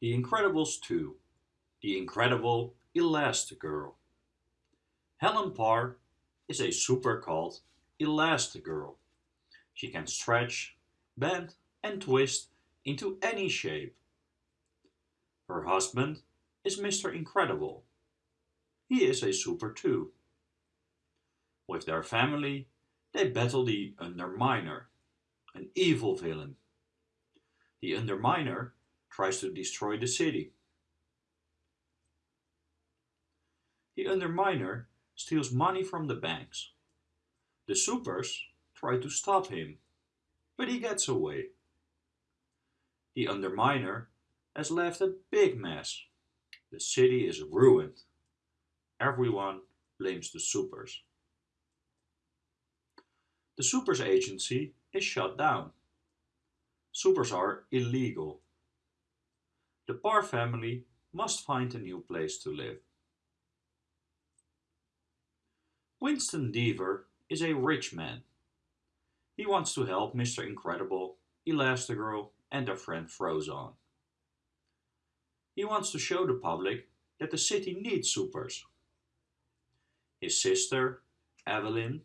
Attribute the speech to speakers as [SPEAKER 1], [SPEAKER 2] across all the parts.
[SPEAKER 1] The Incredibles 2 The Incredible Elastigirl Helen Parr is a super called Elastigirl. She can stretch, bend and twist into any shape. Her husband is Mr. Incredible. He is a super too. With their family, they battle the Underminer, an evil villain. The Underminer tries to destroy the city. The Underminer steals money from the banks. The supers try to stop him, but he gets away. The Underminer has left a big mess. The city is ruined. Everyone blames the supers. The supers agency is shut down. Supers are illegal. The Parr family must find a new place to live. Winston Deavor is a rich man. He wants to help Mr. Incredible, Elastigirl and their friend Frozone. He wants to show the public that the city needs supers. His sister, Evelyn,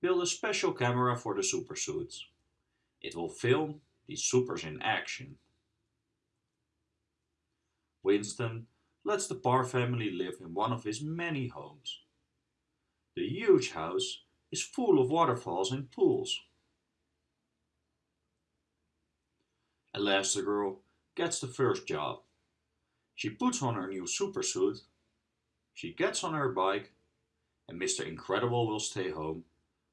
[SPEAKER 1] built a special camera for the supersuits. It will film these supers in action. Winston lets the Parr family live in one of his many homes. The huge house is full of waterfalls and pools. Elastigirl gets the first job. She puts on her new supersuit, she gets on her bike, and Mr. Incredible will stay home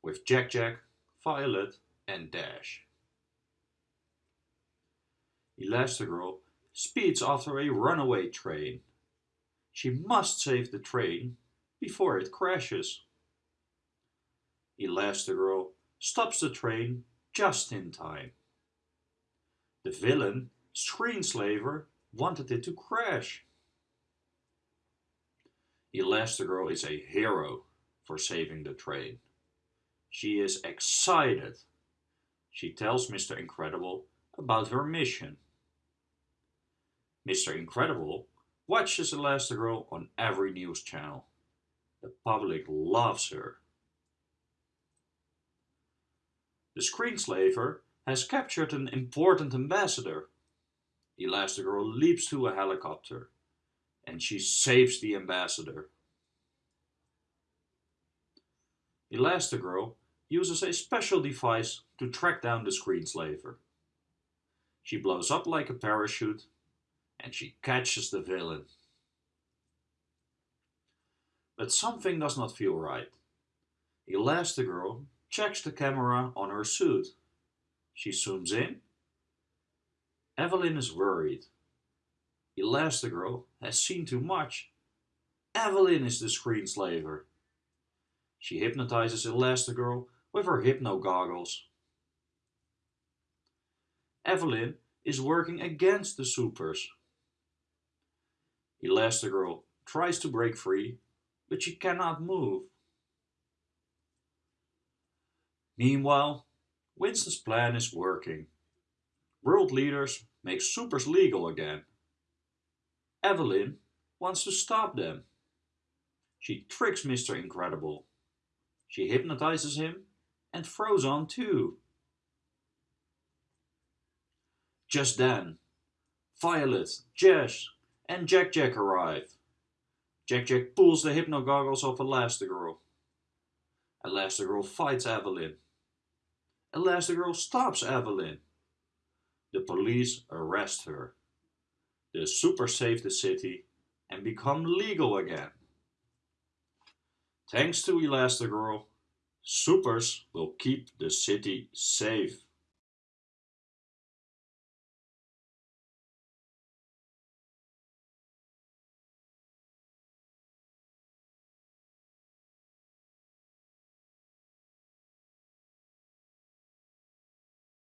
[SPEAKER 1] with Jack Jack, Violet and Dash. Elastigirl speeds after a runaway train. She must save the train before it crashes. Elastigirl stops the train just in time. The villain, Screenslaver, wanted it to crash. Elastigirl is a hero for saving the train. She is excited. She tells Mr. Incredible about her mission. Mr. Incredible watches Elastigirl on every news channel. The public loves her. The screenslaver has captured an important ambassador. Elastigirl leaps to a helicopter and she saves the ambassador. Elastigirl uses a special device to track down the screenslaver. She blows up like a parachute and she catches the villain. But something does not feel right. Elastigirl checks the camera on her suit. She zooms in. Evelyn is worried. Elastigirl has seen too much. Evelyn is the screenslaver. She hypnotizes Elastigirl with her hypno goggles. Evelyn is working against the supers. Elastigirl tries to break free, but she cannot move. Meanwhile, Winston's plan is working. World leaders make supers legal again. Evelyn wants to stop them. She tricks Mr. Incredible. She hypnotizes him and Frozone too. Just then, Violet, Jess and Jack Jack arrive. Jack Jack pulls the hypno goggles off Elastigirl. Elastigirl fights Evelyn. Elastigirl stops Evelyn. The police arrest her. The super save the city and become legal again. Thanks to Elastigirl, supers will keep the city safe.